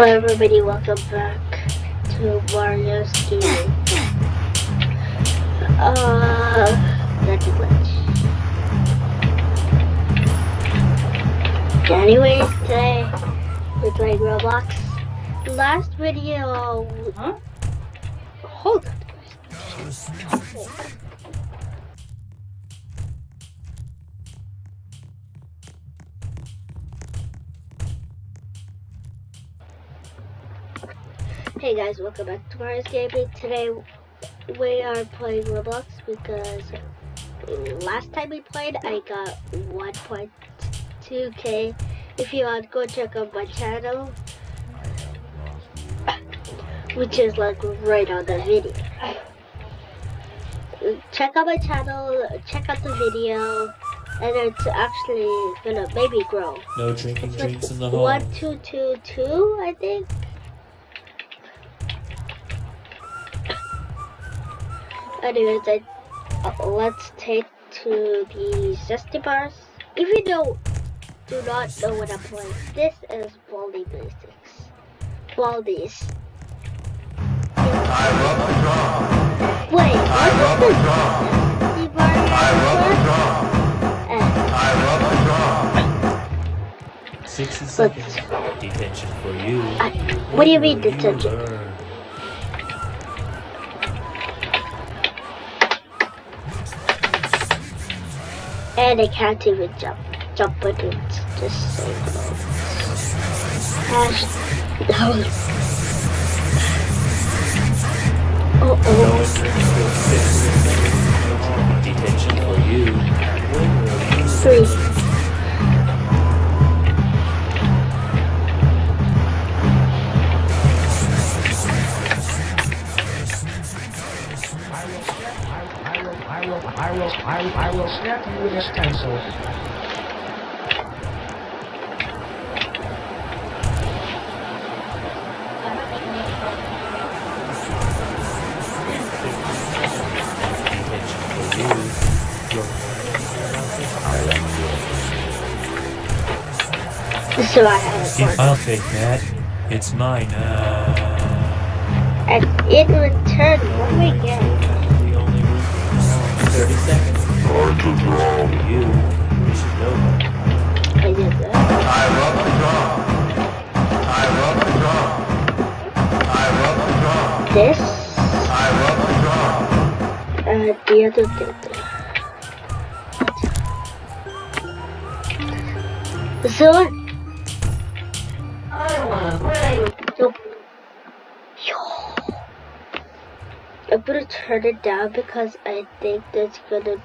Hello everybody, welcome back to Mario's Gaming. Uh, that's a glitch. Anyways, today we're playing Roblox. Last video, Huh? hold on. Hey guys, welcome back to Mario's Gaming. Today we are playing Roblox because last time we played I got 1.2k. If you want, go check out my channel, which is like right on the video. Check out my channel, check out the video, and it's actually gonna maybe grow. No drinking It's like drinks in the hall. one two two two, I think. Anyways, I, uh, let's take to the zesty bars. If you don't, do not know what I'm playing, this is Baldi Basics. Baldi's. I love a drum. Wait, I love what a is The bar I love a number? Eh, I love a drum. 60 seconds detention for you. I, what do you mean detention? And I can't even jump. Jump buttons. Just no. Hash. No. Oh No oh. entrance for 60 seconds. Detention for you. Three. This I have If I'll take that. It's mine. Uh, And in return, what do we get? the only room in the hall. 30 seconds. For you. You should know that. I did that. I love a drum. I love a drum. I love a drum. This, I love a drum. uh, the other thing. This I'm gonna turn it down because I think that's gonna.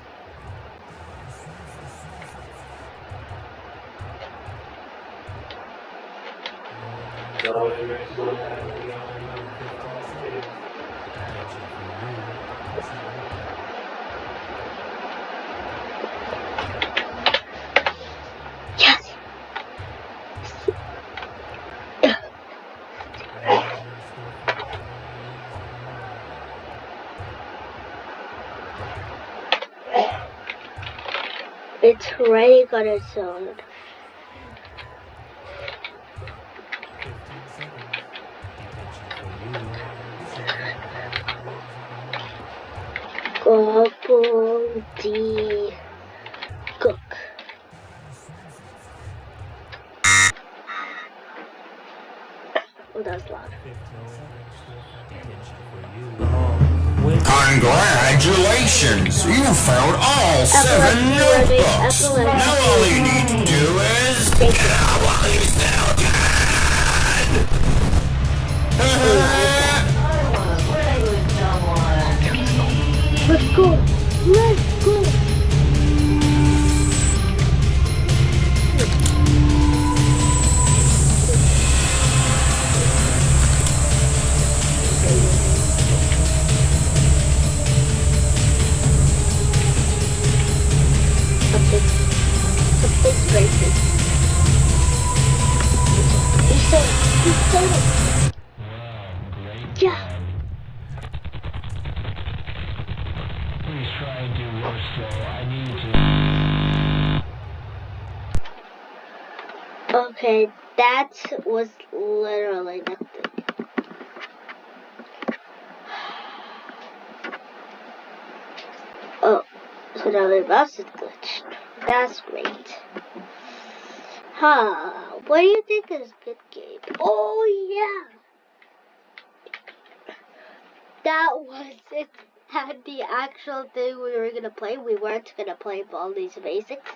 It's already got its own. Gobble D Cook. Oh, that's loud. Congratulations! You found all seven notebooks. Now all you need to do is Thank get you. out while you still can. Let's go! Let's breaking. You said, you said it. Yeah. Okay, that was literally nothing. Oh, so now the mouse is glitched. That's great. Huh, what do you think is good game? Oh yeah! That was it. Had the actual thing we were gonna play. We weren't gonna play Baldi's Basics.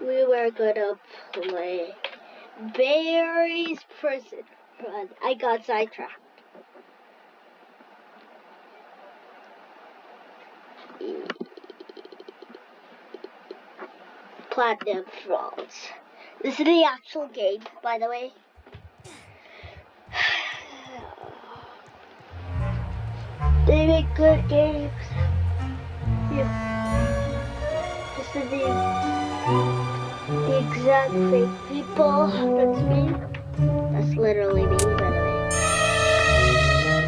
We were gonna play Barry's Prison Run. I got sidetracked. Platinum Falls. This is the actual game, by the way. They make good games. Yeah. This is the, the exact same people. That's me. That's literally me, by the way.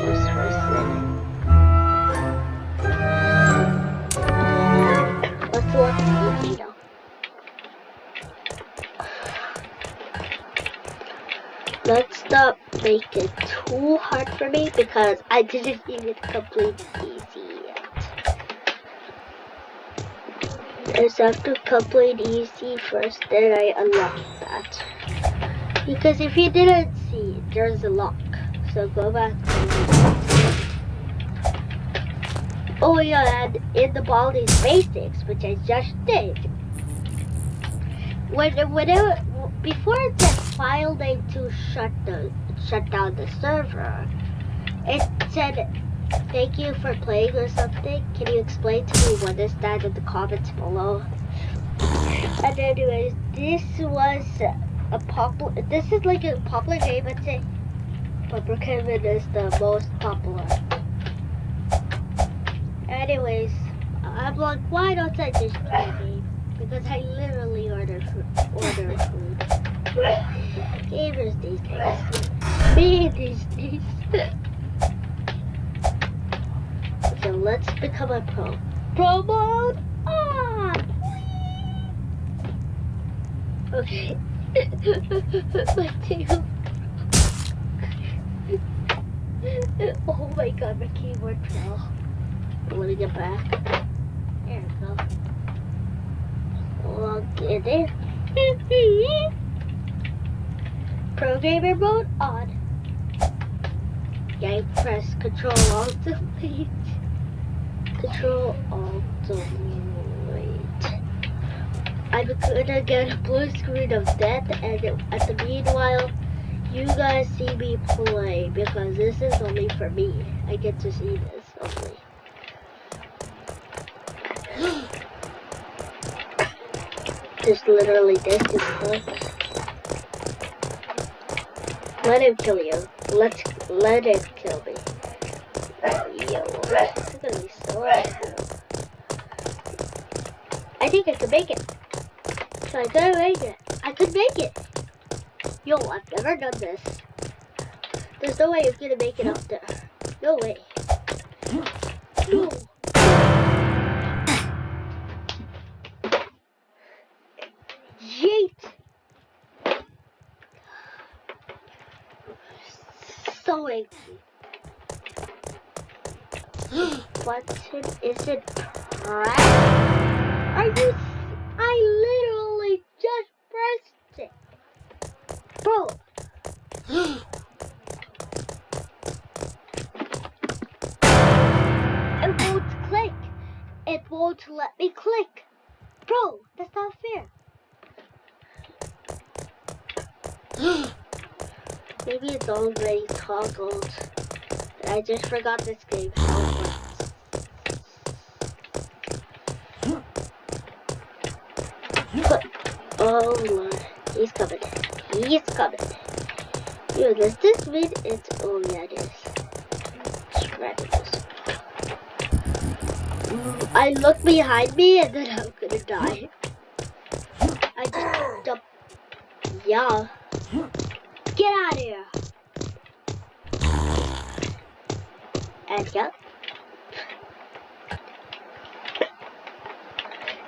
First person. Let's watch video. Make it too hard for me because I didn't even complete easy yet. I just have to complete easy first, then I unlock that. Because if you didn't see, there's a lock. So go back. Oh yeah, and in the Baldi's Basics, which I just did, when before it said file name to shut the shut down the server, it said thank you for playing or something. Can you explain to me what is that in the comments below? And anyways, this was a popular. This is like a popular game, I'd say. But Brookhaven is the most popular. Anyways, I'm like, why don't I just play a game? Because I literally order food. Order food. Gamers these days. Me these days. so let's become a pro. Pro mode on! Okay. my tail. oh my god, my keyboard fell. Let me get back. There we go. Log in it. Pro gamer mode on. Yeah, press Control Alt Delete. Control Alt Delete. I'm gonna get a blue screen of death, and at the meanwhile, you guys see me play because this is only for me. I get to see this only. Just literally this is. Let him kill you. Let's let him kill me. Yo, it's gonna be so. I think I could make it. So I could make it. I could make it. Yo, I've never done this. There's no way I'm gonna make it up there. No way. No. Angry. Button is it? Are you? s- I literally just pressed it, bro. It won't click. It won't let me click. Bro, that's not fair. Maybe it's all already toggled. I just forgot this game. oh my, he's coming. He's coming. Yo, does this mean it's, oh yeah it is. This. I look behind me and then I'm gonna die. I just jump. Yeah. Get out of here. And yeah.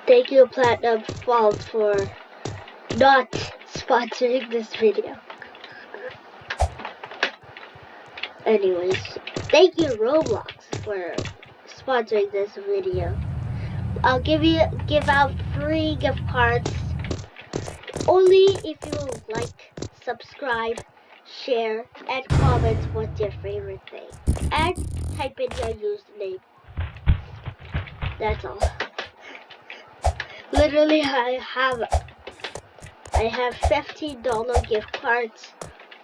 Thank you, Platinum Falls, for not sponsoring this video. Anyways, thank you Roblox for sponsoring this video. I'll give you give out free gift cards only if you like, subscribe, share, and comment what's your favorite thing. And type in your username. That's all. Literally I have I have $15 gift cards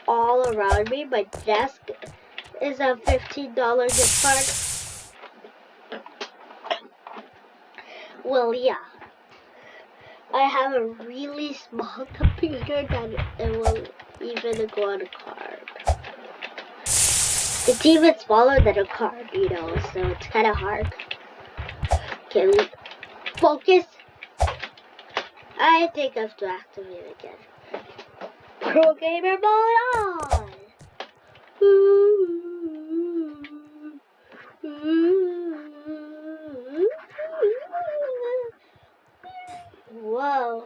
all around me. My desk is a $15 gift card. Well, yeah. I have a really small computer that it will even a card. It's even smaller than a card, you know, so it's kind of hard. Okay, we focus. I think I have to activate again. Pro gamer mode on. Whoa.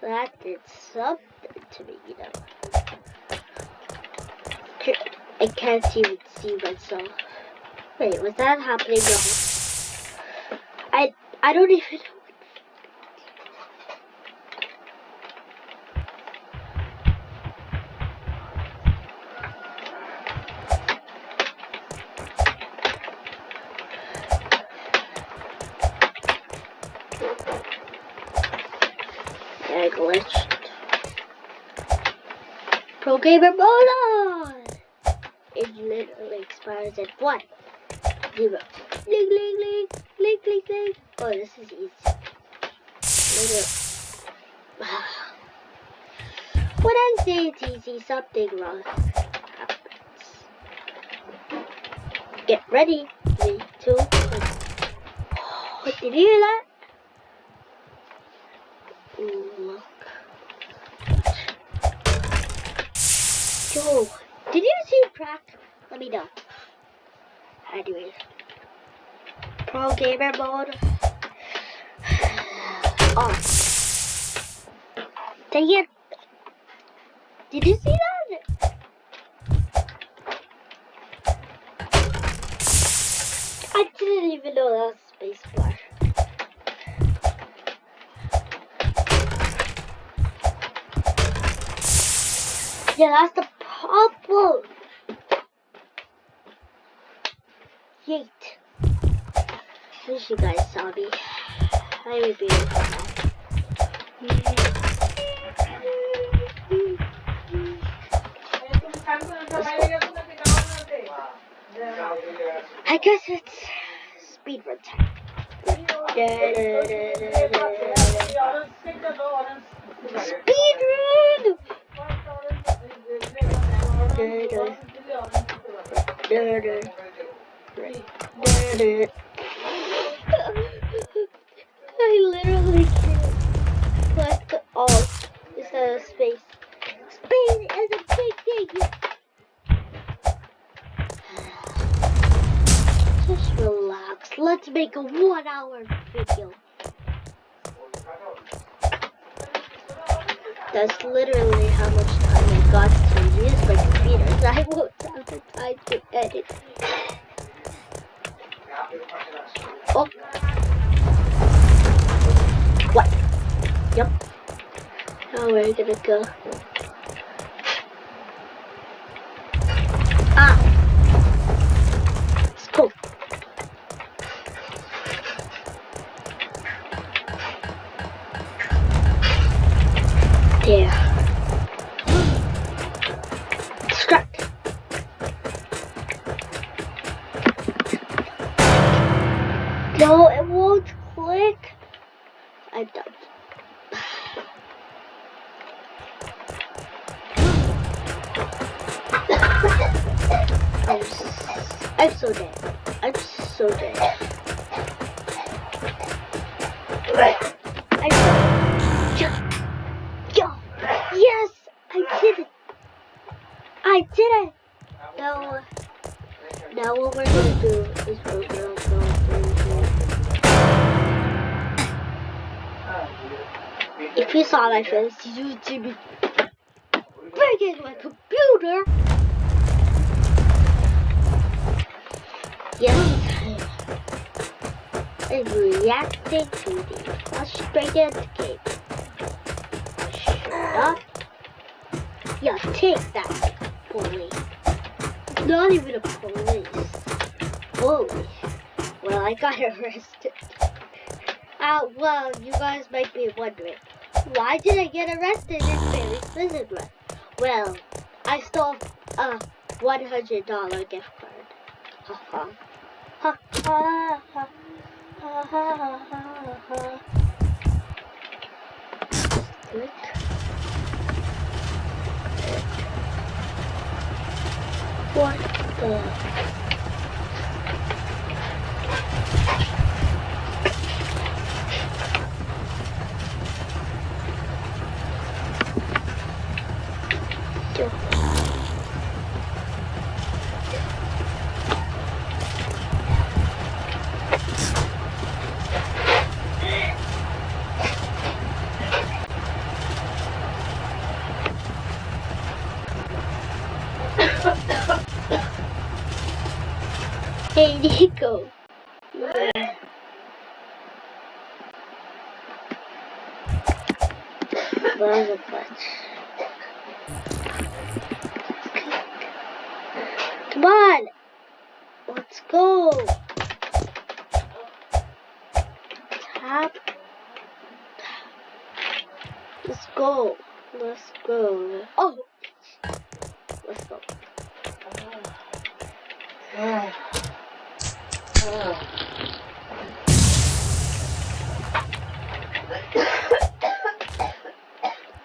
That did something to me, you know. I can't even see myself. Wait, was that happening? I I don't even expires at what? Zero. Link, link, link, link, link, link. Oh, this is easy. When I say it's easy, something wrong happens. Get ready. Three, two, one. Oh, did you hear that? Ooh, look. Yo, did you see crack? Let me know. Anyways. Pro gamer mode. Off. Dang it. Did you see that? I didn't even know that was space flash. Yeah, that's the problem. Yeet. Wish you guys saw me. I would be I guess it's speedrun time. Speedrun! I literally can't select all instead of space. Space is a big thing. Just relax. Let's make a one hour video. That's literally how much time I got to use my computer. I won't have the time to edit. Oh. What? Yep. Now oh, we're gonna go. If you saw my face, you'd see me breaking my computer. Yes, I'm reacting to the frustrated game. Shut up. Yeah, take that, bully. Not even a police. Bully. Well, I got arrested. Well, you guys might be wondering, why did I get arrested in Barry's Prison Run? Well, I stole a $100 gift card. Ha ha. Ha ha ha. Ha ha ha ha. What the? Hey, Nico. A clutch. Come on. Let's go. Tap. Let's go. Let's go. Oh. Let's go. Oh. I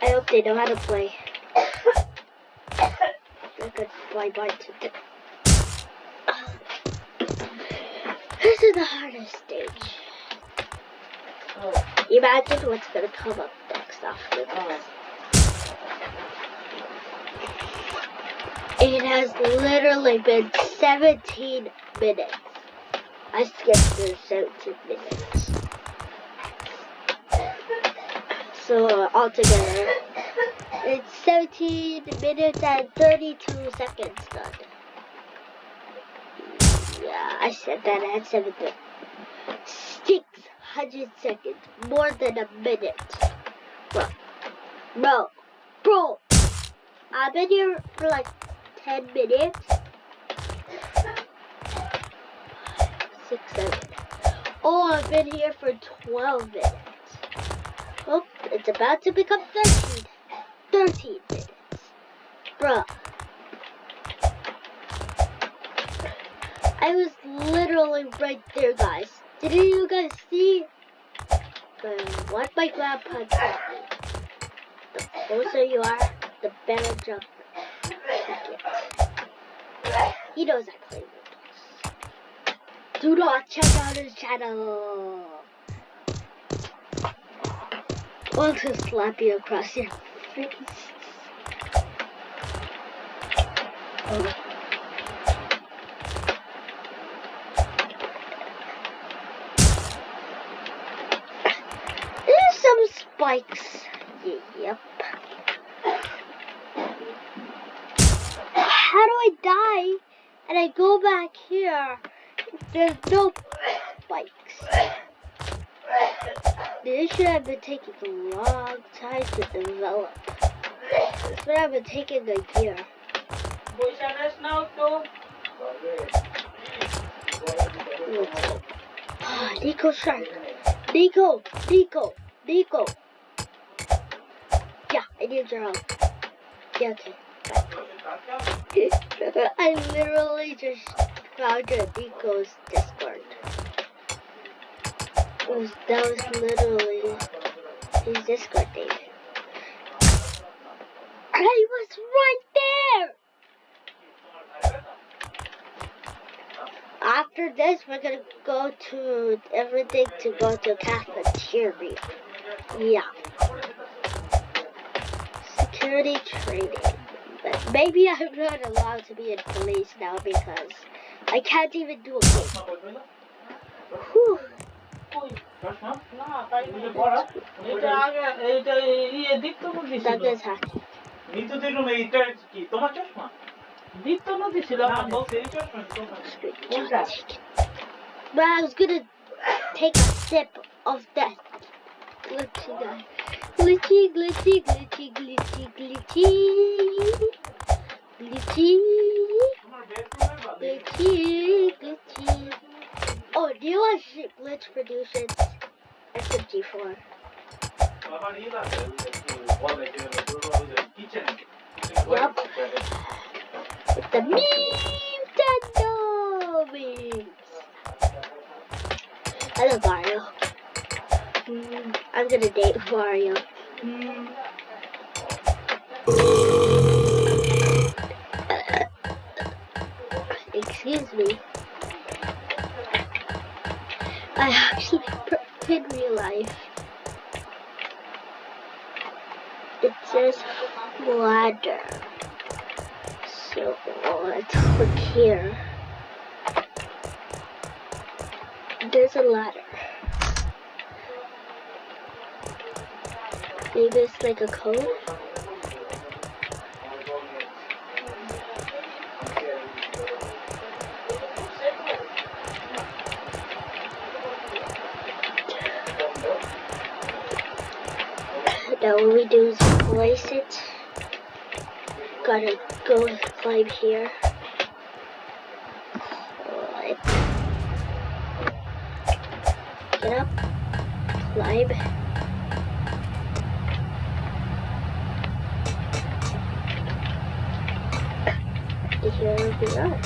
hope they know how to play. I could fly by to the... This is the hardest stage. Oh. Imagine what's gonna come up next after this. Oh. It has literally been 17 minutes. I skipped the 17 minutes. So altogether, it's 17 minutes and 32 seconds done. Yeah, I said that at 7 600 seconds, more than a minute. Bro, bro, bro, I've been here for like 10 minutes. Six, seven. Oh, I've been here for 12 minutes. Oh, it's about to become 13. 13 minutes. Bruh. I was literally right there, guys. Didn't you guys see? The, what my grandpa taught me. The closer you are, the better jump you get. He knows I play. Do not check out his channel. I'll just slap you across your face. There's some spikes. Yep. How do I die? And I go back here. There's no spikes. This should have been taking a long time to develop. This would have been taking a year. Ah, Nico Shark. Nico, Nico, Nico. Yeah, I need your help. Yeah, okay. I literally just found your Nico's Discord. Was, that was literally his Discord name. I was right there! After this, we're gonna go to everything to go to cafeteria. Yeah. Security training. But maybe I'm not allowed to be in police now because I can't even do a game. Whew. চশমা না তাই বুঝে পড়া এটা আগে এইটা ইয়ে দীপ্ত নদী ছিল That is hacking. নিতু দিলুম এইটা কি তোমার চশমা দীপ্ত নদী ছিল না আমাদের। বলছে এই চশমা তোমার কোনটা? But I was gonna take a sip of that glitchy guy. Glitchy, glitchy, glitchy, glitchy, glitchy. glitchy. Glitchy, glitchy. Oh, do you watch Glitch Productions SMG4? Yep. It's the Nintendo memes. I love Mario. Mm, I'm gonna date Mario. Mm. Excuse me. I actually pr- in real life. It says ladder. So let's click here. There's a ladder. Maybe it's like a code. Now what we do is place it. Gotta go climb here. Climb. Get up. Climb. Here we are.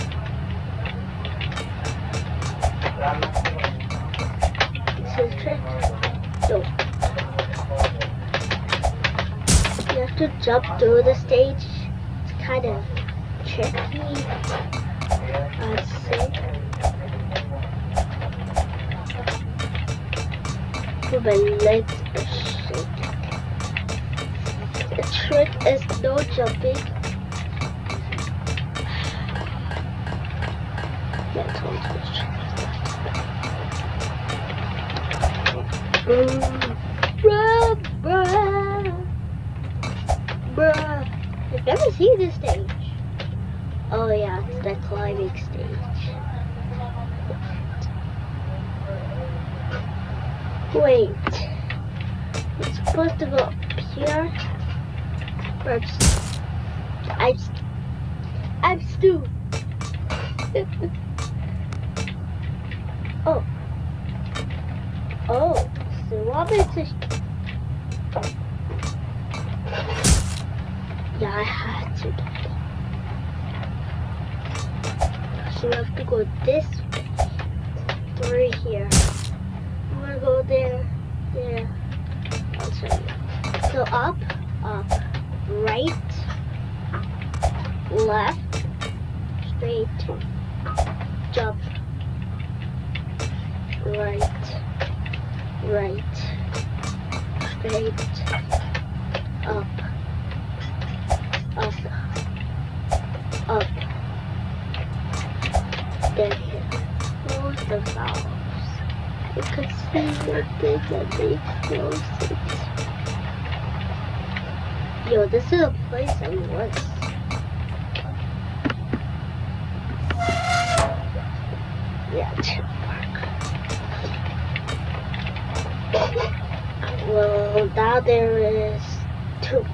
This is trick. So have to jump through the stage. It's kind of tricky. I'd say. My legs are shaking. The trick is no jumping. That's it's Bruh, bruh. I've never seen this stage. Oh yeah, it's the climbing stage. Wait. It's supposed to go up here. It's- I, I'm Stu. oh. Oh, so what right, right, straight, up, up, up. Here. Close the valves. You can see the thing that they close. Yo, this is a place I was. There is two.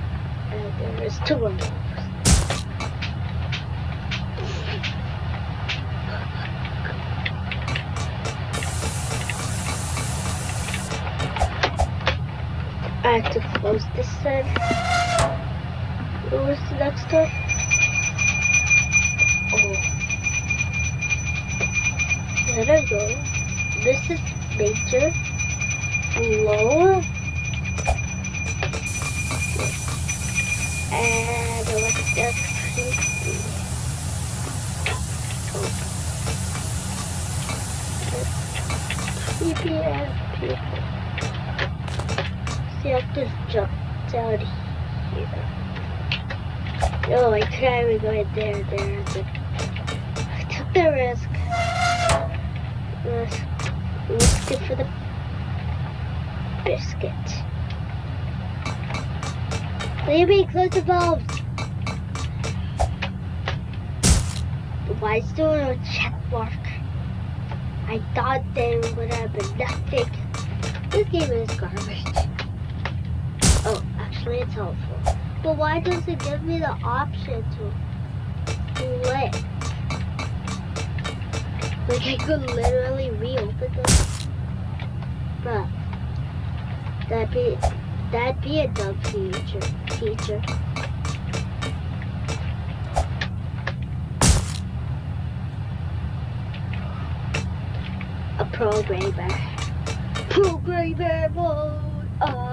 And there is two of them. I have to close this then. Where's the next one? Oh. There I go. This is major. Low. And. Creepy and people. See, I have to jump down here. Oh, I can't even go in there, there, there. Oh, I took the risk. Risk, risk it for the biscuit. Maybe close the bulbs. Why is there a check mark? I thought there would have been nothing. This game is garbage. Oh, actually it's helpful. But why does it give me the option to play? Like I could literally reopen this. But that'd be that'd be a dumb feature feature. A programmer. Programmer mode on uh.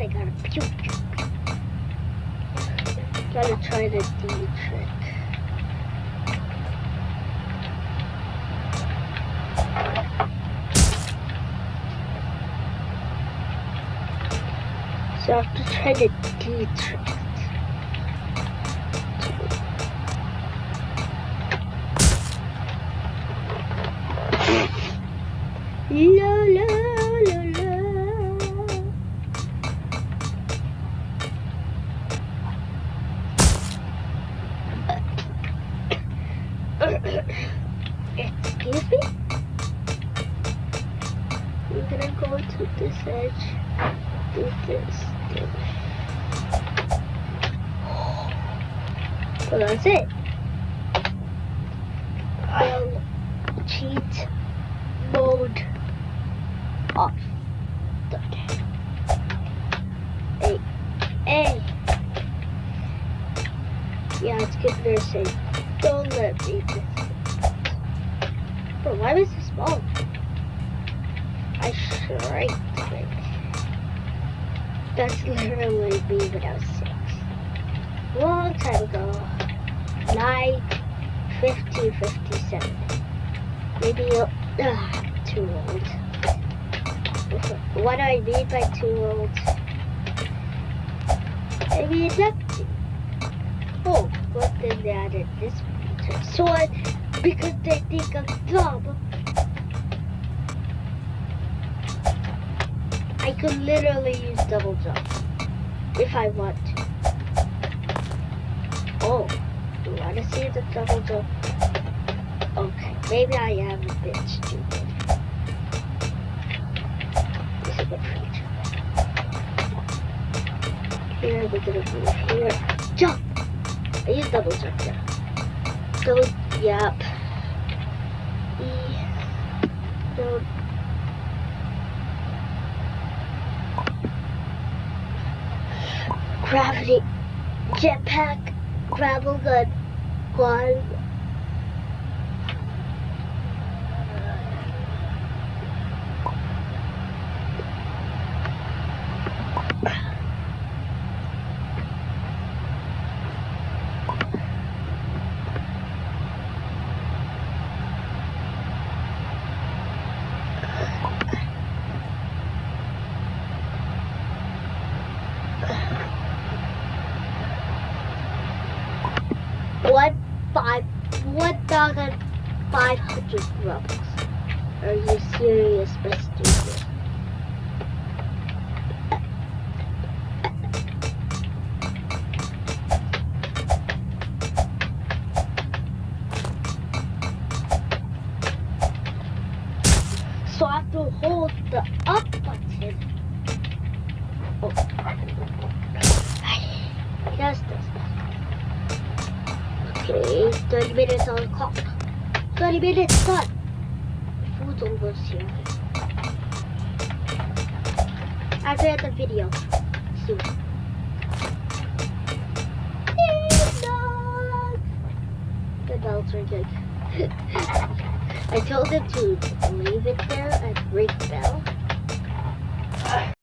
I got a pew pew pew. Gotta try the D trick. So I have to try the D trick. Nursing. Don't let me. But why was this small? I shrank it. That's literally me when I was six. Long time ago. Nine, 50, 57. Maybe uh, too old. What do I mean by too old? Maybe nothing. Oh, then they added this I, because they think I'm dumb, I could literally use double jump if I want to. Oh, you want to see the double jump? Okay, maybe I am a bit stupid. This is a good feature. Here, we're gonna move here. Jump! I use double now. So, yep. E. Gravity, jetpack, gravel gun. One five, one thousand five hundred Robux. Are you serious, Mr.